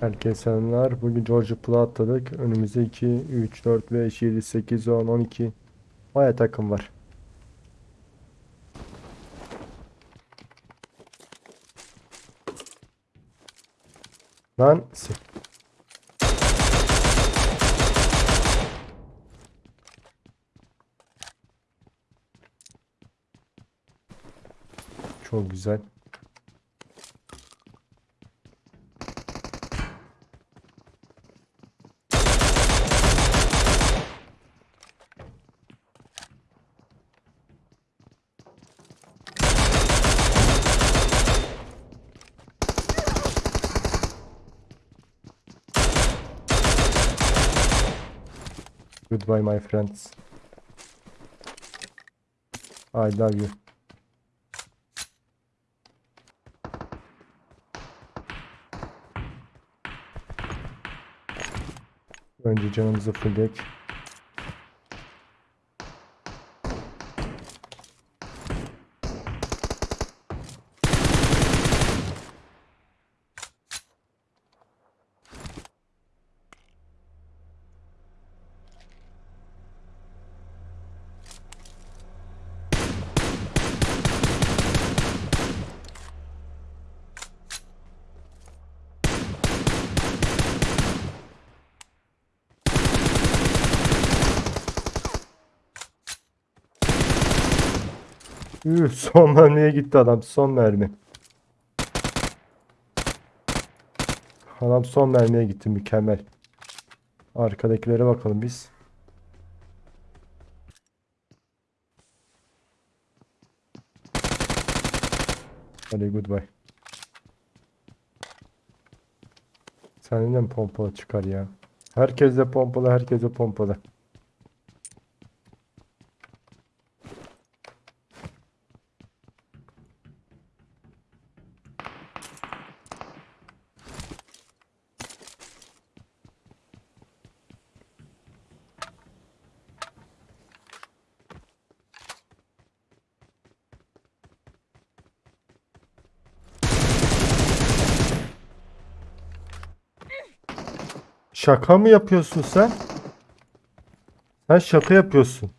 Herkese selamlar. Bugün George Pool'a atladık. Önümüzde 2, 3, 4, 5, 7, 8, 10, 12. Baya takım var. Lan Çok güzel. Goodbye my friends. I love you. Önce canımızı fullek. Üh, son mermiye gitti adam. Son mermi. Adam son mermiye gitti. Mükemmel. Arkadakilere bakalım biz. Hadi goodbye. Senin de mi pompalı çıkar ya? Herkes de pompalı, herkes de pompalı. Şaka mı yapıyorsun sen? Sen şaka yapıyorsun.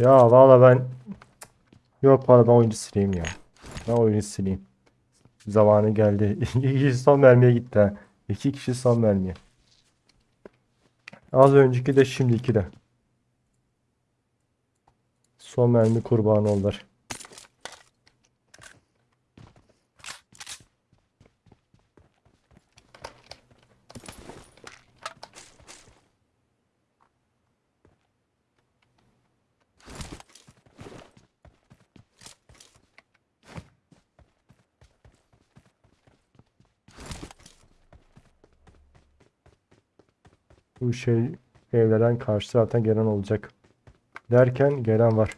Ya valla ben yok valla ben oyuncu sileyim ya. Ben oyuncu sileyim. Zamanı geldi. İki kişi son mermiye gitti ha. İki kişi son mermiye. Az önceki de şimdiki de. Son mermi kurbanı oldular. Bu şey evlerden karşı zaten gelen olacak. Derken gelen var.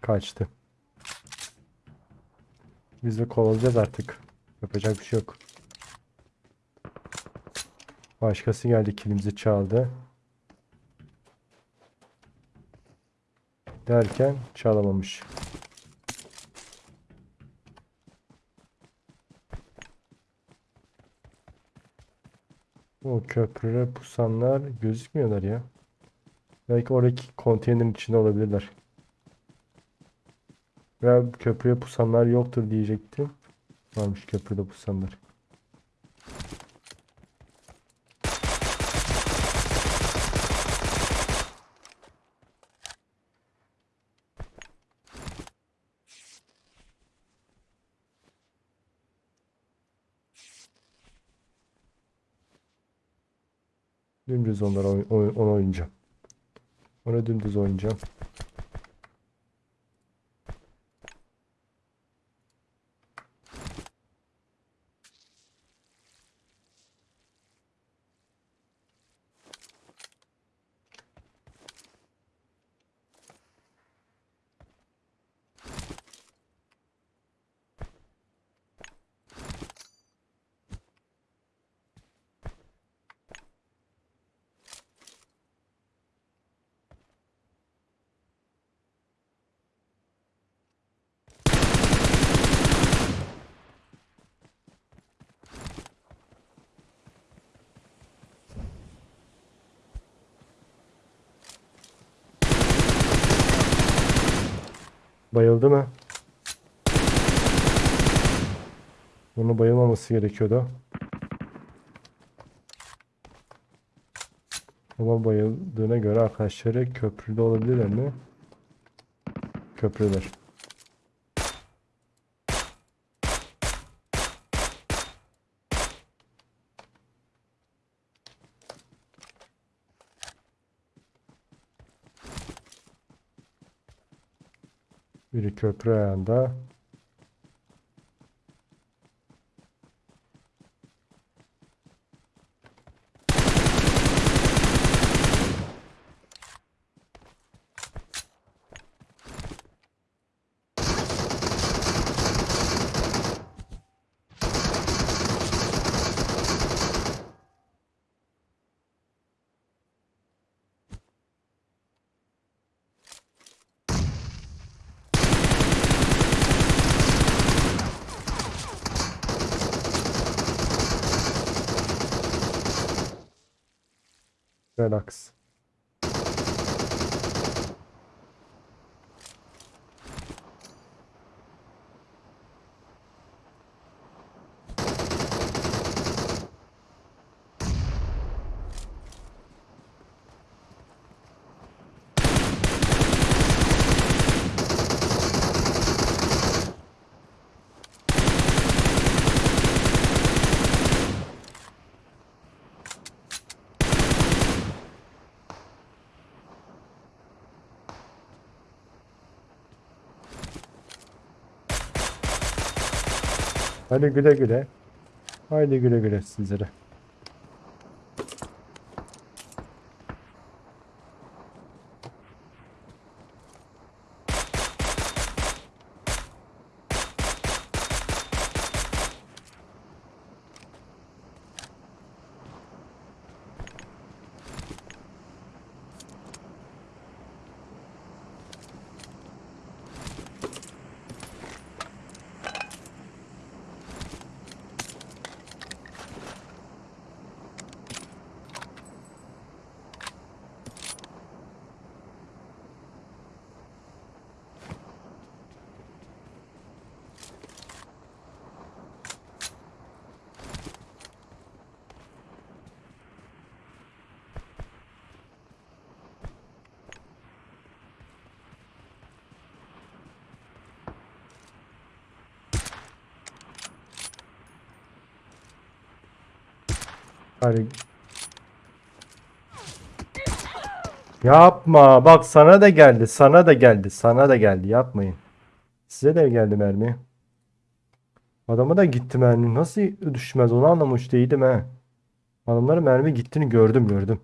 Kaçtı. Biz de kovalayacağız artık. Yapacak bir şey yok. Başkası geldi kilimizi çaldı. Derken çalamamış. O köprüye pusanlar gözükmüyorlar ya. Belki oradaki konteynerin içinde olabilirler. Ya köprüye pusanlar yoktur diyecektim. Varmış köprüde pusanlar. Dümdüz onlara oy- oy- onu oynayacağım. Onu dümdüz oynayacağım. Bayıldı mı? Onun bayılmaması gerekiyordu. Ama bayıldığına göre arkadaşları köprüde olabilirler mi? Köprüler. Biri köprü ayağında. Relax. Hadi güle güle. Haydi güle güle sizlere. Hadi. Yapma. Bak sana da geldi. Sana da geldi. Sana da geldi. Yapmayın. Size de geldi mermi. Adama da gitti mermi. Nasıl düşmez onu anlamış değilim he. Adamların mermi gittiğini gördüm gördüm.